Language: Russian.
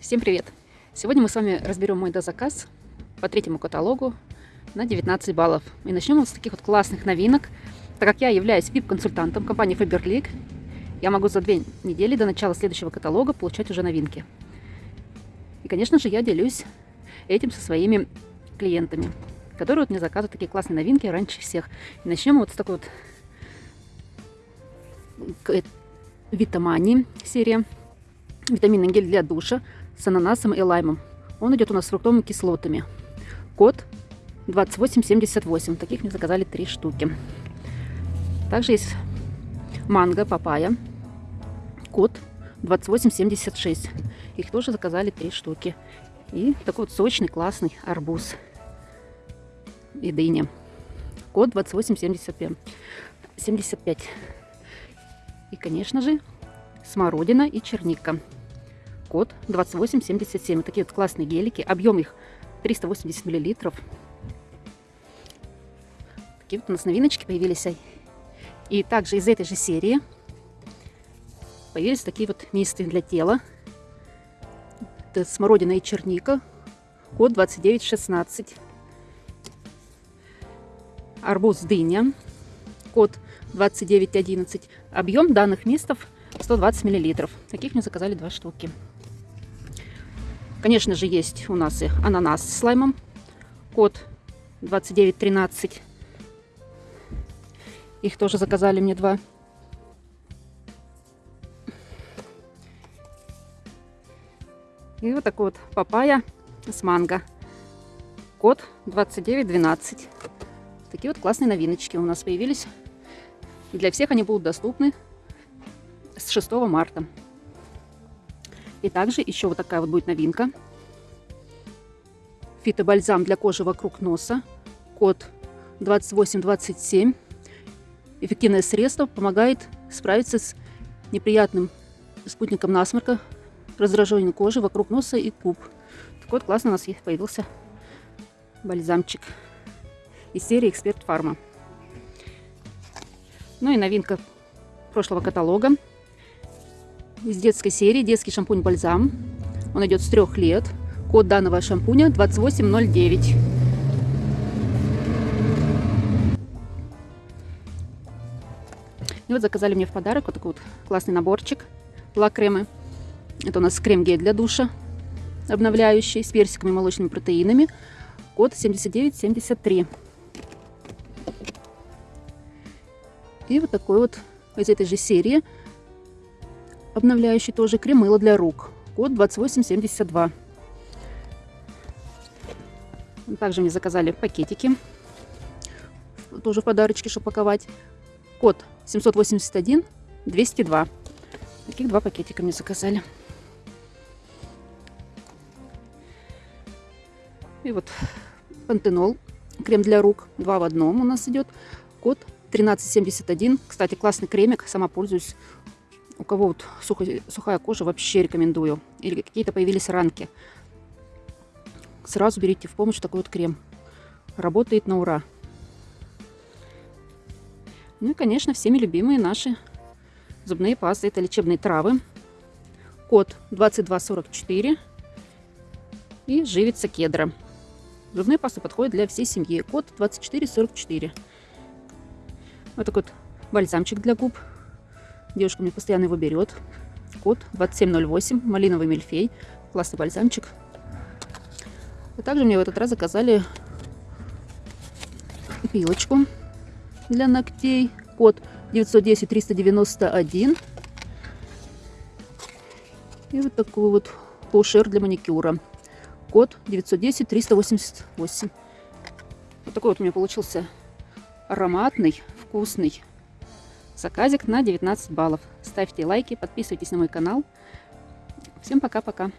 Всем привет! Сегодня мы с вами разберем мой дозаказ по третьему каталогу на 19 баллов. И начнем вот с таких вот классных новинок. Так как я являюсь VIP-консультантом компании Faberlic, я могу за две недели до начала следующего каталога получать уже новинки. И, конечно же, я делюсь этим со своими клиентами, которые вот мне заказывают такие классные новинки раньше всех. И начнем вот с такой вот Витамани серия. Витаминный гель для душа с ананасом и лаймом. Он идет у нас с фруктовыми кислотами. Код 2878. Таких мне заказали три штуки. Также есть манго, папайя. Код 2876. Их тоже заказали три штуки. И такой вот сочный, классный арбуз и дыня. Код 2875. 75. И, конечно же, смородина и черника код 2877. Вот такие вот классные гелики. Объем их 380 миллилитров. Такие вот у нас новиночки появились. И также из этой же серии появились такие вот мисты для тела. Это смородина и черника. Код 2916. Арбуз дыня. Код 2911. Объем данных мистов 120 миллилитров. Таких мне заказали два штуки. Конечно же, есть у нас и ананас с слаймом. Код 2913. Их тоже заказали мне два. И вот такой вот папайя с манго. Код 2912. Такие вот классные новиночки у нас появились. И для всех они будут доступны с 6 марта. И также еще вот такая вот будет новинка. Фитобальзам для кожи вокруг носа. Код 2827. Эффективное средство помогает справиться с неприятным спутником насморка, раздражением кожи вокруг носа и губ. Так вот, классно у нас появился бальзамчик из серии Эксперт Фарма. Ну и новинка прошлого каталога из детской серии детский шампунь-бальзам. Он идет с трех лет. Код данного шампуня 2809. И вот заказали мне в подарок вот такой вот классный наборчик лак-кремы. Это у нас крем-гель для душа, обновляющий, с персиками и молочными протеинами. Код 7973. И вот такой вот из этой же серии обновляющий тоже кремыло для рук. Код 2872. Также мне заказали пакетики. Тоже в подарочки, чтобы паковать. Код 781 202. Таких два пакетика мне заказали. И вот пантенол, крем для рук, два в одном у нас идет. Код 1371. Кстати, классный кремик, сама пользуюсь у кого вот сухая, сухая кожа, вообще рекомендую. Или какие-то появились ранки. Сразу берите в помощь такой вот крем. Работает на ура. Ну и, конечно, всеми любимые наши зубные пасты. Это лечебные травы. Код 2244. И живица кедра. Зубные пасты подходят для всей семьи. Код 2444. Вот такой вот бальзамчик для губ Девушка мне постоянно его берет. Код 2708, малиновый мельфей. Классный бальзамчик. А также мне в этот раз заказали пилочку для ногтей. Код 910-391. И вот такой вот паушер для маникюра. Код 910-388. Вот такой вот у меня получился ароматный, вкусный Заказик на 19 баллов. Ставьте лайки, подписывайтесь на мой канал. Всем пока-пока.